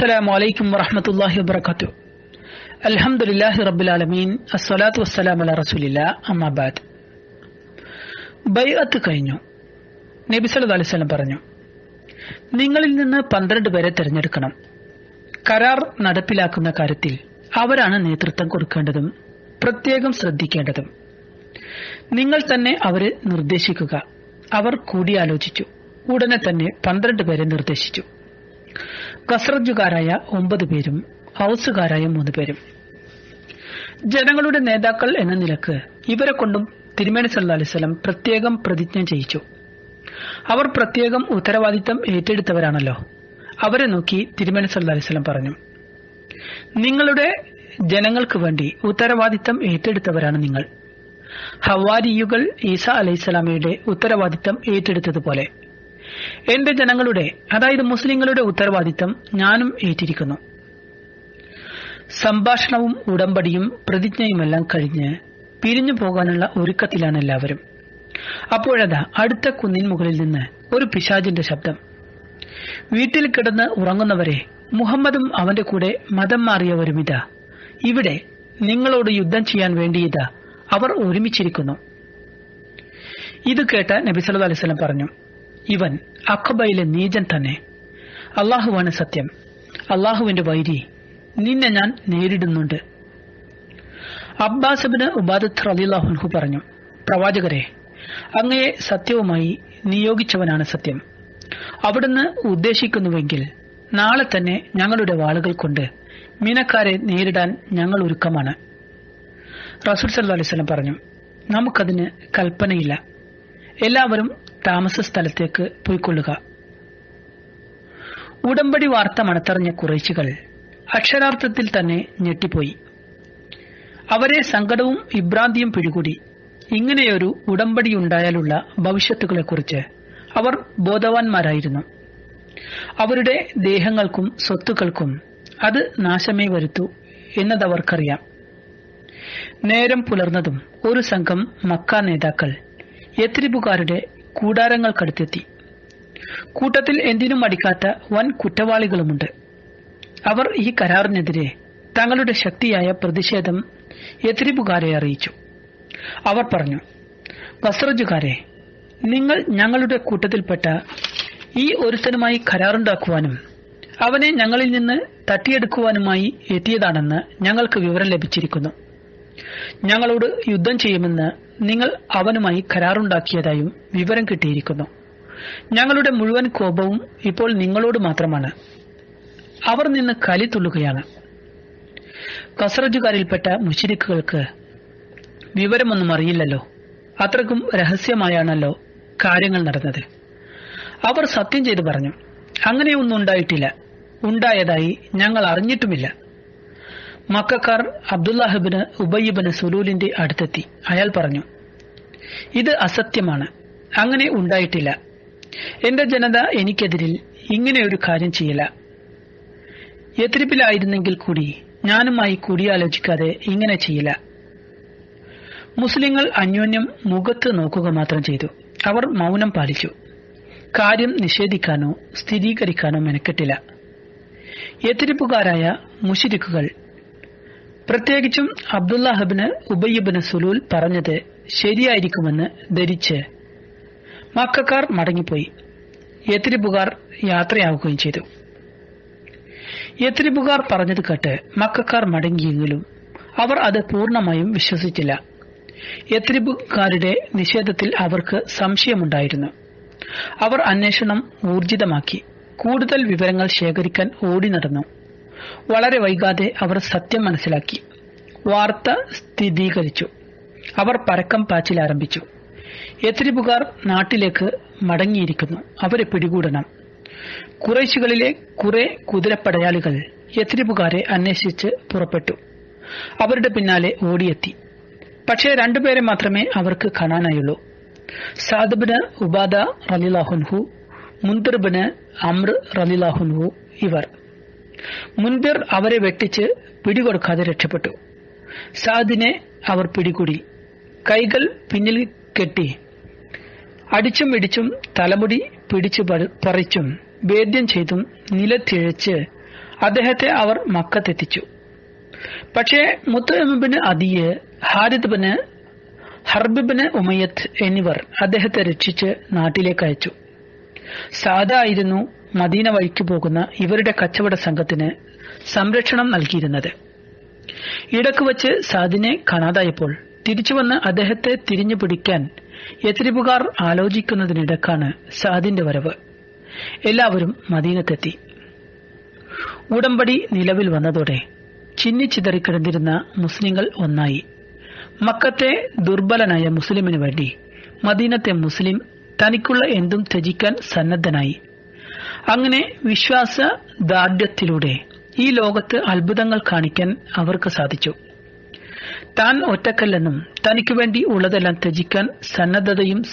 السلام عليكم ورحمة الله وبركاته الحمد لله رب العالمين الصلاة والسلام على رسول الله أما بعد ബൈഅത്ത് കഴിഞ്ഞു നബി സല്ലല്ലാഹു അലൈഹി വസല്ലം പറഞ്ഞു നിങ്ങളിൽ നിന്ന് പന്ത്രണ്ട് പേരെ തിരഞ്ഞെടുക്കണം കരാർ നടപ്പിലാക്കുന്ന കാര്യത്തിൽ അവരാണ് നേതൃത്വം കൊടുക്കേണ്ടതും പ്രത്യേകം ശ്രദ്ധിക്കേണ്ടതും നിങ്ങൾ തന്നെ അവരെ നിർദ്ദേശിക്കുക അവർ കൂടിയാലോചിച്ചു ഉടനെ തന്നെ പന്ത്രണ്ട് പേരെ നിർദ്ദേശിച്ചു കസ്രജുകാരായ ഒമ്പത് പേരും ഹൗസുകാരായ മൂന്ന് പേരും. ജനങ്ങളുടെ നേതാക്കൾ എന്ന നിലയ്ക്ക് ഇവരെ കൊണ്ടും തിരുമേനി സല്ലാ അലൈഹി വസല്ലം പ്രത്യേകം പ്രതിജ്ഞ ചെയ്യിച്ചു. അവർ പ്രത്യേകം ഉത്തരവാദിത്തം ഏറ്റെടുത്തവരാണല്ലോ. അവരെ നോക്കി തിരുമേനി സല്ലാ അലൈഹി വസല്ലം പറഞ്ഞു നിങ്ങളുടെ ജനങ്ങൾക്ക് വേണ്ടി ഉത്തരവാദിത്തം ഏറ്റെടുത്തവരാണ് നിങ്ങൾ. ഹവാരിയുകൾ ഈസ അലൈഹിസ്സലാമയുടെ ഉത്തരവാദിത്തം ഏറ്റെടുത്തതുപോലെ. എന്റെ ജനങ്ങളുടെ അതായത് മുസ്ലിങ്ങളുടെ ഉത്തരവാദിത്തം ഞാനും ഏറ്റിരിക്കുന്നു. സംഭാഷണവും ഉടമ്പടിയും പ്രതിജ്ഞയുമെല്ലാം കഴിഞ്ഞ് പിരിഞ്ഞു പോകാനുള്ള ഒരുക്കത്തിലാണ് എല്ലാവരും. അപ്പോഴതാ അടുത്ത കുന്നിൻ മുകളിൽ നിന്ന് ഒരു പിശാജിന്റെ ശബ്ദം. വീട്ടിൽ കിടന്ന് ഉറങ്ങുന്നവരെ മുഹമ്മദും അവന്റെ കൂടെ മതം മാറിയവരും ഇതാ ഇവിടെ നിങ്ങളോട് യുദ്ധം ചെയ്യാൻ വേണ്ടിയിതാ അവർ ഒരുമിച്ചിരിക്കുന്നു. ഇത് കേട്ട നബി സല്ലല്ലാഹു അലൈഹി പറഞ്ഞു ഇവൻ അഖബയിലെ നീചൻ തന്നെ. അള്ളാഹുവാണ് സത്യം. അള്ളാഹുവിന്റെ വൈരി നിന്നെ ഞാൻ നേരിടുന്നുണ്ട്. അബ്ബാസബിന് ഉബാദത്ത് റലിഹുൻഹു പറഞ്ഞു പ്രവാചകരെ അങ്ങയെ സത്യവുമായി നിയോഗിച്ചവനാണ് സത്യം. അവിടുന്ന് ഉദ്ദേശിക്കുന്നുവെങ്കിൽ നാളെ തന്നെ ഞങ്ങളുടെ വാളുകൾ കൊണ്ട് മീനക്കാരെ നേരിടാൻ ഞങ്ങൾ ഒരുക്കമാണ്. റസൂൽ സല്ലു അലൈഹി പറഞ്ഞു നമുക്കതിന് കൽപ്പനയില്ല. എല്ലാവരും താമസ സ്ഥലത്തേക്ക് പോയിക്കൊള്ളുക. ഉടമ്പടി വാർത്ത മണത്തറിഞ്ഞ കുറേശികൾ അക്ഷരാർത്ഥത്തിൽ തന്നെ ഞെട്ടിപ്പോയി. അവരെ സങ്കടവും ഇബ്രാന്തിയും പിടികൂടി. ഇങ്ങനെയൊരു ഉടമ്പടി ഉണ്ടായാലുള്ള ഭവിഷ്യത്തുകളെക്കുറിച്ച് അവർ ബോധവാന്മാരായിരുന്നു. അവരുടെ ദേഹങ്ങൾക്കും സ്വത്തുക്കൾക്കും അത് നാശമേ വരുത്തൂ എന്നതവർക്കറിയാം. നേരം പുലർന്നതും ഒരു സംഘം മക്ക നേതാക്കൾ യത്രിബുകാരുടെ കൂടാരങ്ങൾക്കടുത്തെത്തി. കൂട്ടത്തിൽ എന്തിനും മടിക്കാത്ത വൻ കുറ്റവാളികളുമുണ്ട്. അവർ ഈ കരാറിനെതിരെ തങ്ങളുടെ ശക്തിയായ പ്രതിഷേധം യത്രിബുകാരെ അറിയിച്ചു. അവർ പറഞ്ഞു വസ്ത്രജുകാരെ നിങ്ങൾ ഞങ്ങളുടെ കൂട്ടത്തിൽപ്പെട്ട ഈ ഒരുത്തനുമായി കരാറുണ്ടാക്കുവാനും അവനെ ഞങ്ങളിൽ നിന്ന് തട്ടിയെടുക്കുവാനുമായി എത്തിയതാണെന്ന് ഞങ്ങൾക്ക് വിവരം ലഭിച്ചിരിക്കുന്നു. ഞങ്ങളോട് യുദ്ധം ചെയ്യുമെന്ന് നിങ്ങൾ അവനുമായി കരാറുണ്ടാക്കിയതായും വിവരം കിട്ടിയിരിക്കുന്നു. ഞങ്ങളുടെ മുഴുവൻ കോപവും ഇപ്പോൾ നിങ്ങളോട് മാത്രമാണ്. അവർ നിന്ന് കലി തുള്ളുകയാണ്. കസറജുകാരിൽപ്പെട്ട മുഷിരിക്കുകൾക്ക് വിവരമൊന്നും അറിയില്ലല്ലോ. അത്രക്കും രഹസ്യമായാണല്ലോ കാര്യങ്ങൾ നടന്നത്. അവർ സത്യം ചെയ്തു പറഞ്ഞു അങ്ങനെയൊന്നും ഉണ്ടായിട്ടില്ല. ഉണ്ടായതായി ഞങ്ങൾ അറിഞ്ഞിട്ടുമില്ല. മക്കാർ അബ്ദുല്ലാഹിബിന് ഉബയ്യബിന് സുലൂലിന്റെ അടുത്തെത്തി. അയാൾ പറഞ്ഞു ഇത് അസത്യമാണ്. അങ്ങനെ ഉണ്ടായിട്ടില്ല. എന്റെ ജനത എനിക്കെതിരിൽ ഇങ്ങനെ ഒരു കാര്യം ചെയ്യില്ല എത്തിരിപ്പിലായിരുന്നെങ്കിൽ കൂടി ഞാനുമായി കൂടിയാലോചിക്കാതെ ഇങ്ങനെ ചെയ്യില്ല മുസ്ലിങ്ങൾ അന്യോന്യം മുഖത്ത് നോക്കുക മാത്രം ചെയ്തു. അവർ മൗനം പാലിച്ചു. കാര്യം നിഷേധിക്കാനോ സ്ഥിരീകരിക്കാനോ മെനക്കെട്ടില്ല. എത്തിരിപ്പുകാരായ മുഷിരിക്കുകൾ പ്രത്യേകിച്ചും അബ്ദുല്ലാഹബിന് ഉബയ്യബിന് സുലൂൽ പറഞ്ഞത് ശരിയായിരിക്കുമെന്ന് ധരിച്ച് മക്കാർ മടങ്ങിപ്പോയി. യത്രിബുകാർ യാത്രയാവുകയും ചെയ്തു. യത്രിബുകാർ പറഞ്ഞത് കേട്ട് മക്കാർ മടങ്ങിയെങ്കിലും അവർ അത് പൂർണമായും വിശ്വസിച്ചില്ല. യത്രിബുകാരുടെ നിഷേധത്തിൽ അവർക്ക് സംശയമുണ്ടായിരുന്നു. അവർ അന്വേഷണം ഊർജിതമാക്കി. കൂടുതൽ വിവരങ്ങൾ ശേഖരിക്കാൻ ഓടി നടന്നു. വളരെ വൈകാതെ അവർ സത്യം മനസ്സിലാക്കി. വാർത്ത സ്ഥിരീകരിച്ചു. അവർ പരക്കം പാച്ചിൽ ആരംഭിച്ചു. യത്രിബുകാർ നാട്ടിലേക്ക് മടങ്ങിയിരിക്കുന്നു. അവരെ പിടികൂടണം. കുറേശികളിലെ കുറെ കുതിരപ്പടയാളികൾ യത്രിബുകാരെ അന്വേഷിച്ച് പുറപ്പെട്ടു. അവരുടെ പിന്നാലെ ഓടിയെത്തി. പക്ഷേ രണ്ടുപേരെ മാത്രമേ അവർക്ക് കാണാനായുള്ളൂ. സാദബിന് ഉബാദ റലിലാഹുൻഹു മുന്തിർബിന് അമ്ര റലിലാഹുൻഹു ഇവർ. മുൻപിർ അവരെ വെട്ടിച്ച് പിടികൊടുക്കാതെ രക്ഷപ്പെട്ടു. സാദിനെ അവർ പിടികൂടി. കൈകൾ പിന്നിൽ കെട്ടി. അടിച്ചും ഇടിച്ചും തലമുടി പിടിച്ചു പറിച്ചും വേദ്യം ചെയ്തും നിലത്തിഴച്ച് അദ്ദേഹത്തെ അവർ മക്കത്തെത്തിച്ചു. പക്ഷേ മുത്തബിന് അദിയ് ഹാരിദ് ബിന് ഹർബിബിന് ഉമയത്ത് എന്നിവർ അദ്ദേഹത്തെ രക്ഷിച്ച് നാട്ടിലേക്ക് അയച്ചു. സാദായിരുന്നു മദീന വഴിക്ക് പോകുന്ന ഇവരുടെ കച്ചവട സംഘത്തിന് സംരക്ഷണം നൽകിയിരുന്നത്. ഇടയ്ക്ക് വച്ച് സാദിനെ കാണാതായപ്പോൾ തിരിച്ചുവന്ന് അദ്ദേഹത്തെ തിരിഞ്ഞു പിടിക്കാൻ യത്രിബുകാർ ആലോചിക്കുന്നതിനിടക്കാണ് സാദിന്റെ വരവ്. എല്ലാവരും മദീനത്തെത്തി. ഉടമ്പടി നിലവിൽ വന്നതോടെ ചിന്നിച്ചിതറിക്കിടന്നിരുന്ന മുസ്ലിങ്ങൾ ഒന്നായി. മക്കത്തെ ദുർബലനായ മുസ്ലിമിനു വേണ്ടി മദീനത്തെ മുസ്ലിം തനിക്കുള്ള എന്തും ത്യജിക്കാൻ സന്നദ്ധനായി. അങ്ങനെ വിശ്വാസ ദാർഢ്യത്തിലൂടെ ഈ ലോകത്ത് അത്ഭുതങ്ങൾ കാണിക്കാൻ അവർക്ക് സാധിച്ചു. താൻ ഒറ്റക്കല്ലെന്നും തനിക്കു വേണ്ടി ഉള്ളതെല്ലാം ത്യജിക്കാൻ സന്നദ്ധതയും